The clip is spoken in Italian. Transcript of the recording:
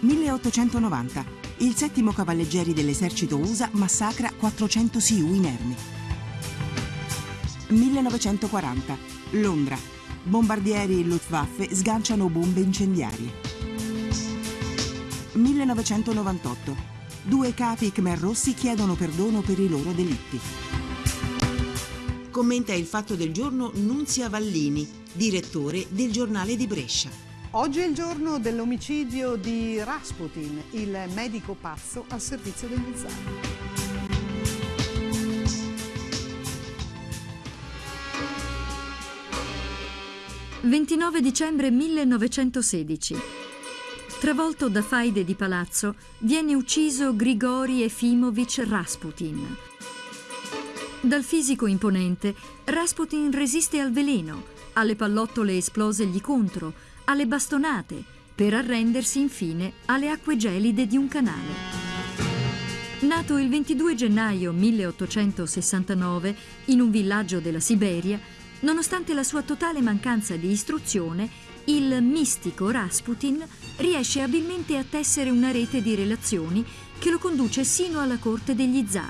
1890. Il settimo cavalleggeri dell'esercito USA massacra 400 Sioux inermi. 1940. Londra. Bombardieri Luftwaffe sganciano bombe incendiarie. 1998. Due capi Khmer Rossi chiedono perdono per i loro delitti. Commenta il fatto del giorno Nunzia Vallini, direttore del giornale di Brescia. Oggi è il giorno dell'omicidio di Rasputin, il medico pazzo al servizio degli zar. 29 dicembre 1916. Travolto da faide di palazzo, viene ucciso Grigori Efimovic Rasputin. Dal fisico imponente, Rasputin resiste al veleno, alle pallottole esplose gli contro, alle bastonate, per arrendersi infine alle acque gelide di un canale. Nato il 22 gennaio 1869 in un villaggio della Siberia, nonostante la sua totale mancanza di istruzione, il mistico Rasputin riesce abilmente a tessere una rete di relazioni che lo conduce sino alla corte degli zar.